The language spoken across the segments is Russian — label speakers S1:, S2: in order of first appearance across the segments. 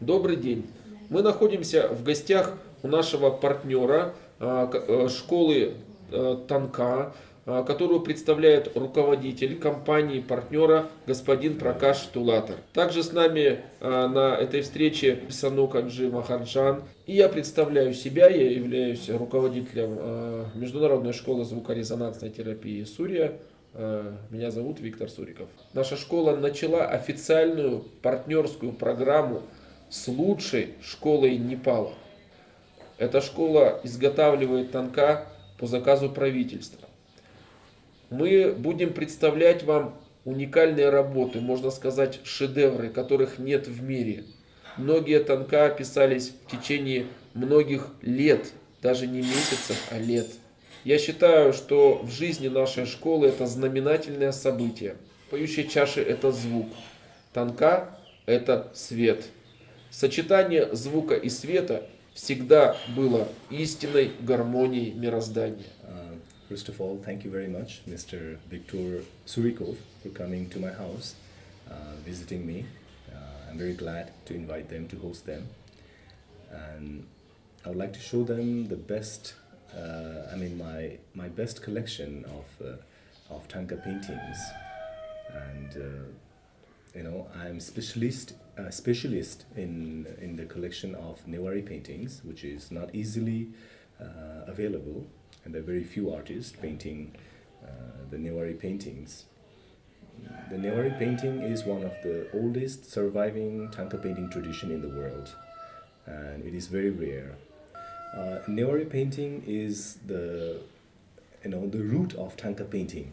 S1: Добрый день. Мы находимся в гостях у нашего партнера а, э, школы э, Танка, а, которую представляет руководитель компании партнера господин Пракаш Тулатор. Также с нами а, на этой встрече Санукаджи Махарджан. И я представляю себя, я являюсь руководителем Международной школы звукорезонансной терапии Сурия. Меня зовут Виктор Суриков. Наша школа начала официальную партнерскую программу с лучшей школой Непала. Эта школа изготавливает танка по заказу правительства. Мы будем представлять вам уникальные работы, можно сказать, шедевры, которых нет в мире. Многие танка писались в течение многих лет, даже не месяцев, а лет. Я считаю, что в жизни нашей школы это знаменательное событие. Поющие чаши – это звук, танка – это свет. Сочетание звука и света всегда было истинной гармонией мироздания.
S2: Uh, first of all, thank you very much, Mr. Viktor Surikov, for coming to my house, uh, visiting me. Uh, I'm very glad to invite them to host them. And I would like to show them the best, uh, I mean, my, my best collection of, uh, of Tanka paintings. And, uh, you know, I'm specialist, uh, specialist in, in the collection of Newari paintings, which is not easily uh, available, and there are very few artists painting uh, the Newari paintings. The Newari painting is one of the oldest surviving Tanka painting tradition in the world, and it is very rare. Uh, Newari painting is the, you know, the root of Tanka painting.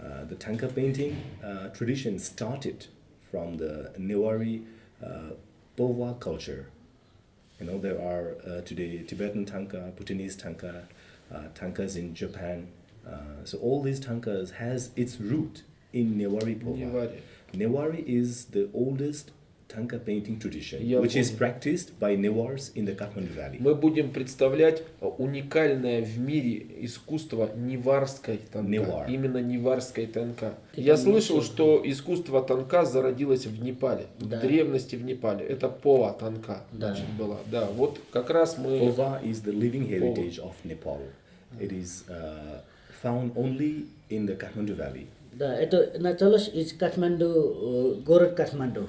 S2: Uh, the Tanka painting uh, tradition started from the Newari uh, Pova culture. You know, there are uh, today Tibetan tanka, Bhutanese tanka, uh, tankas in Japan. Uh, so all these tankas has its root in Newari Pova.
S1: Newari.
S2: Newari is the oldest tanka painting tradition,
S1: Я
S2: which is
S1: понял.
S2: practiced by Newars in the Kathmandu Valley.
S1: Мы будем представлять уникальное в мире искусство неварской танка.
S2: Невар.
S1: Именно неварской танка.
S3: Это
S1: Я слышал, что искусство танка зародилось в Непале.
S3: Да.
S1: В древности в Непале. Это пова танка
S3: Да.
S1: значит, была. Да, вот как раз мы...
S2: Pova is the living heritage of Nepal. It is uh, found only in the Kathmandu Valley.
S3: Да, это началось из Катманду, э, город Катманду,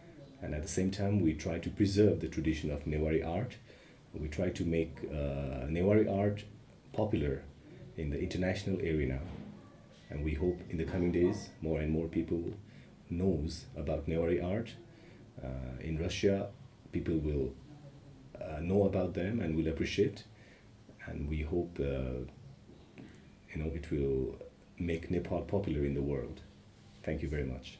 S2: and at the same time, we try to preserve the tradition of Newari art. We try to make uh, Newari art popular in the international arena and we hope in the coming days more and more people knows about Newari art. Uh, in Russia, people will uh, know about them and will appreciate, and we hope uh, you know it will make Nepal popular in the world. Thank you very much.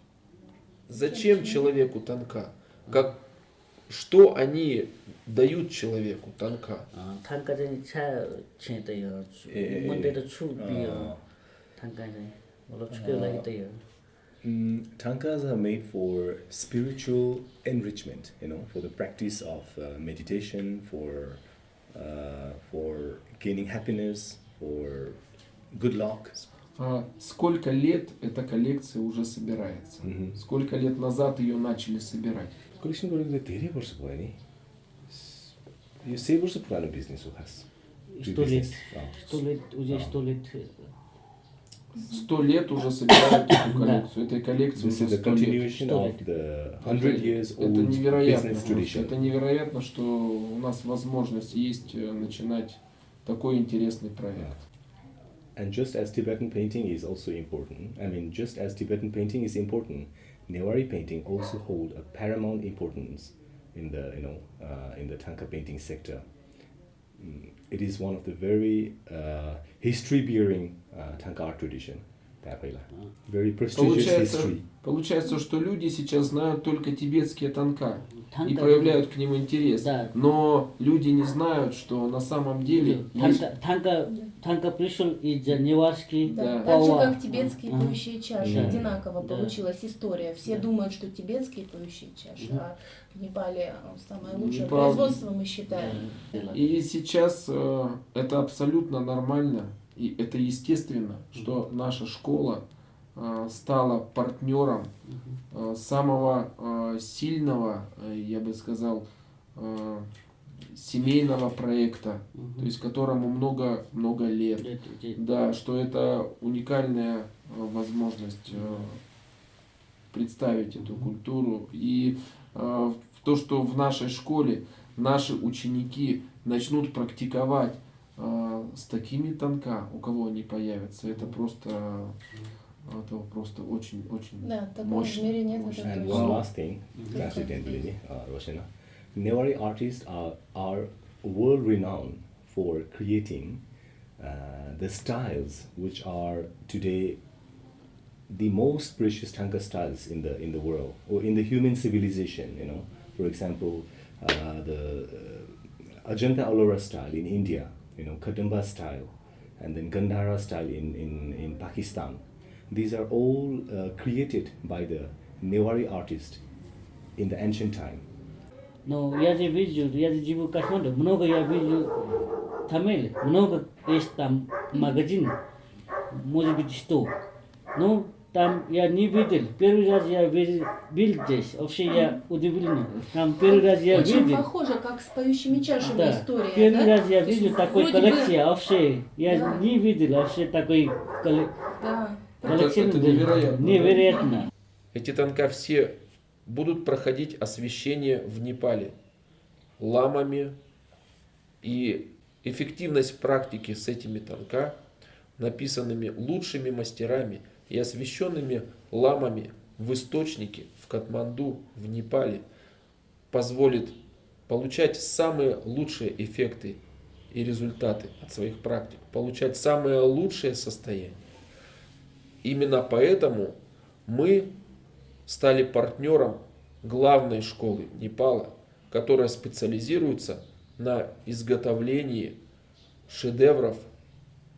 S1: Зачем человеку танка? Как, что они дают человеку танка?
S3: танка는 차 체대요. 문제를
S2: 추비요.
S3: танка는 뭘로 추겨라기대요.
S2: Mm, tankas are made for spiritual enrichment, you know, for the practice of uh, meditation, for uh, for gaining happiness, for good luck.
S1: а сколько лет эта коллекция уже собирается?
S2: Угу.
S1: Сколько лет назад ее начали собирать?
S2: Коллекция 걸리는데 되게 벌써 보니.
S3: 이 세벌스 프라는
S1: 비즈니스 갔어. Сто лет. Сто
S2: лет,
S1: уже сто лет.
S3: Сто лет
S2: уже
S1: собирают
S2: эту коллекцию.
S1: Этой
S2: коллекции
S1: уже
S2: сто
S1: лет.
S2: Это невероятно.
S1: Это невероятно, что у нас возможность есть э, начинать такой интересный проект.
S2: And just as Tibetan painting is also important, I mean, just as Tibetan painting is important, Newari painting also hold a paramount importance in the you know uh, in the Tanka painting sector. Mm, It is one of the very uh, history-bearing uh, Tanka art tradition. Tapela. Very prestigious
S1: Получается,
S2: history.
S1: получается, что люди сейчас знают только тибетские танка И проявляют к ним интерес.
S3: Да.
S1: Но люди не знают, что на самом деле есть...
S3: Танка, пришел из Неварский,
S1: Да.
S4: Да, так же, как тибетские поющие чаши.
S3: Да.
S4: Одинаково
S3: Да.
S4: получилась история. Все
S3: Да.
S4: думают, что тибетские поющие чаши, а в Непале э, самое лучшее
S1: Неправда.
S4: производство мы считаем.
S1: И сейчас э, это абсолютно нормально и это естественно, что наша школа стала партнером э, самого э, сильного, э, я бы сказал, э, семейного проекта, то есть которому много много лет. Да, что это уникальная э, возможность э, представить эту культуру. И э, то, что в нашей школе наши ученики начнут практиковать э, с такими танка, у кого они появятся, это просто, это просто очень-очень
S4: Да, такого в
S1: мощно.
S4: мире нет,
S1: мощно.
S4: это
S2: And
S4: точно.
S2: one last thing, accidentally, uh, Roshana. Newari artists are, are world renowned for creating uh, the styles which are today the most precious Tanka styles in the in the world or in the human civilization. You know, for example, uh, the uh, Ajanta Ellora style in India, you know, Kadamba style, and then Gandhara style in in, in Pakistan. These are all uh, created by the Newari artist in the ancient time.
S3: Но я же вижу, я же живу в Катманду, много я вижу Тамиль, много есть там магазин, может быть сто. Но там я не видел, первый раз я видел, здесь, вообще я удивлен. Там первый раз я
S4: Очень
S3: видел.
S4: похоже, как с поющими чашами
S3: Да.
S4: история.
S3: Первый
S4: да?
S3: раз я
S4: То
S3: видел такой
S4: вроде бы-
S3: коллекция, вообще. Я
S4: Да.
S3: не видел вообще такой колле-
S4: Да.
S3: Коллекции.
S1: это невероятно.
S3: Невероятно.
S1: Эти танка все будут проходить освещение в Непале ламами. И эффективность практики с этими танка, написанными лучшими мастерами и освещенными ламами в источнике в Катманду, в Непале, позволит получать самые лучшие эффекты и результаты от своих практик, получать самое лучшее состояние. Именно поэтому мы стали партнером главной школы Непала, которая специализируется на изготовлении шедевров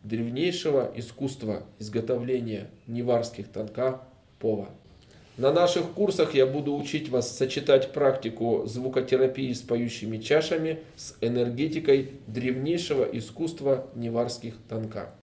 S1: древнейшего искусства изготовления неварских танка Пова. На наших курсах я буду учить вас сочетать практику звукотерапии с поющими чашами с энергетикой древнейшего искусства неварских танка.